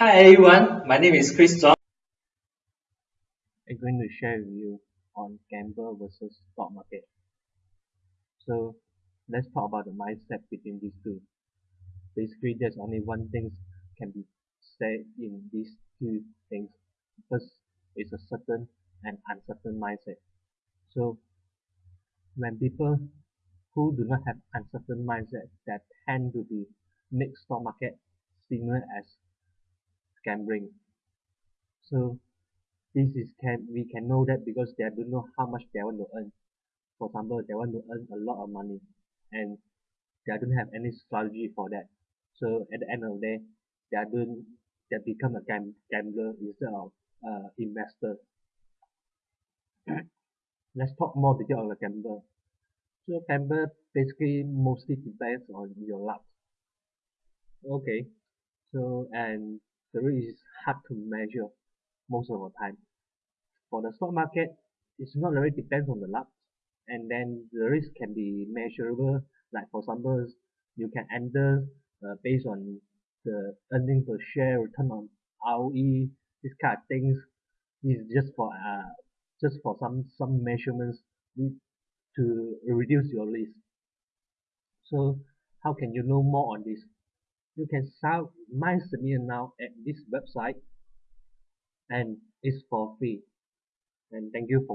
Hi everyone, my name is Chris John. I'm going to share with you on gamble versus stock market. So let's talk about the mindset between these two. Basically, there's only one thing can be said in these two things. First, it's a certain and uncertain mindset. So when people who do not have uncertain mindset that tend to be make stock market similar as gambling. So this is can we can know that because they don't know how much they want to earn. For example, they want to earn a lot of money and they don't have any strategy for that. So at the end of the day, they are doing they become a gam gambler instead of uh, investor. Let's talk more detail on the gambler. So gambler basically mostly depends on your luck. Okay, so and the risk is hard to measure most of the time. For the stock market, it's not really depends on the luck, and then the risk can be measurable. Like for example, you can enter uh, based on the earning per share, return on ROE, this kind of things. Is just for uh, just for some some measurements to reduce your risk. So how can you know more on this? You can sign my submission now at this website and it's for free. And thank you for